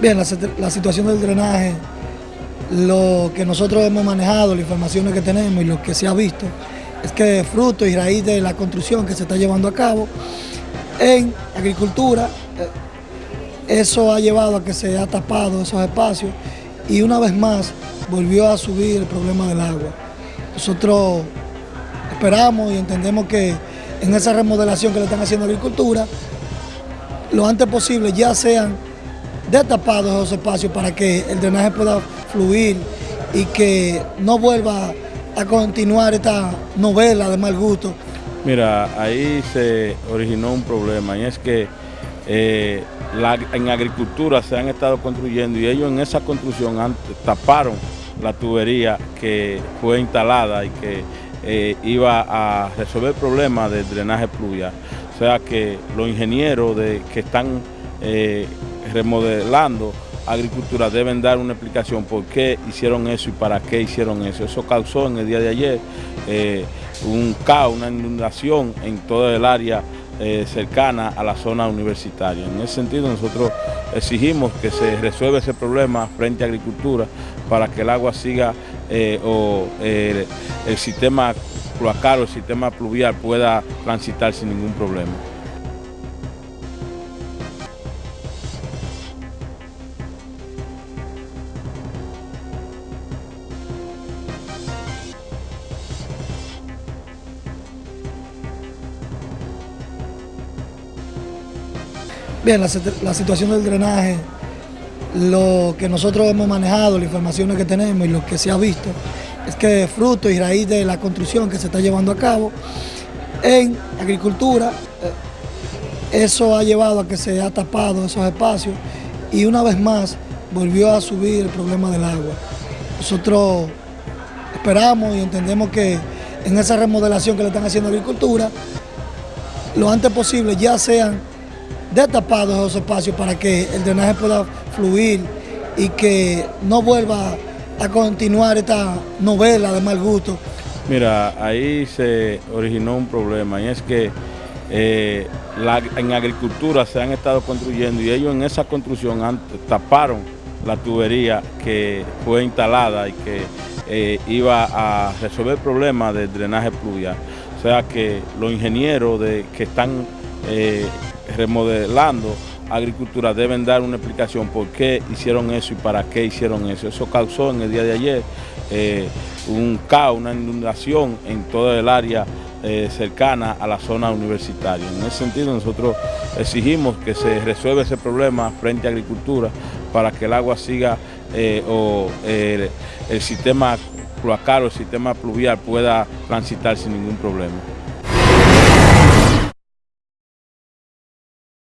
Bien, la, situación del drenaje, lo que nosotros hemos manejado, las informaciones que tenemos y lo que se ha visto, es que fruto y raíz de la construcción que se está llevando a cabo en agricultura, eh, eso ha llevado a que se ha tapado esos espacios y una vez más volvió a subir el problema del agua. Nosotros esperamos y entendemos que en esa remodelación que le están haciendo a agricultura, lo antes posible ya sean destapados esos espacios para que el drenaje pueda fluir y que no vuelva a continuar esta novela de mal gusto. Mira, ahí se originó un problema y es que eh, en agricultura se han estado construyendo y ellos en esa construcción taparon la tubería que fue instalada y que eh, iba a resolver el problema del drenaje pluvial. O sea que los ingenieros de, que están eh, remodelando agricultura deben dar una explicación por qué hicieron eso y para qué hicieron eso. Eso causó en el día de ayer eh, un caos, una inundación en toda el área eh, cercana a la zona universitaria. En ese sentido nosotros exigimos que se resuelva ese problema frente a agricultura para que el agua siga o el sistema cloacal o el sistema pluvial pueda transitar sin ningún problema. Bien, la, situación del drenaje, lo que nosotros hemos manejado, las informaciones que tenemos y lo que se ha visto, es que fruto y raíz de la construcción que se está llevando a cabo en agricultura, eh, eso ha llevado a que se ha tapado esos espacios y una vez más volvió a subir el problema del agua. Nosotros esperamos y entendemos que en esa remodelación que le están haciendo agricultura, lo antes posible ya sean destapados esos espacios para que el drenaje pueda fluir y que no vuelva a continuar esta novela de mal gusto. Mira, ahí se originó un problema y es que eh, en agricultura se han estado construyendo y ellos en esa construcción taparon la tubería que fue instalada y que eh, iba a resolver el problema del drenaje pluvial. O sea que los ingenieros de, que están eh, remodelando agricultura deben dar una explicación por qué hicieron eso y para qué hicieron eso. Eso causó en el día de ayer eh, un caos, una inundación en toda el área eh, cercana a la zona universitaria. En ese sentido nosotros exigimos que se resuelva ese problema frente a agricultura para que el agua siga eh, o el sistema cloacal o el sistema pluvial pueda transitar sin ningún problema.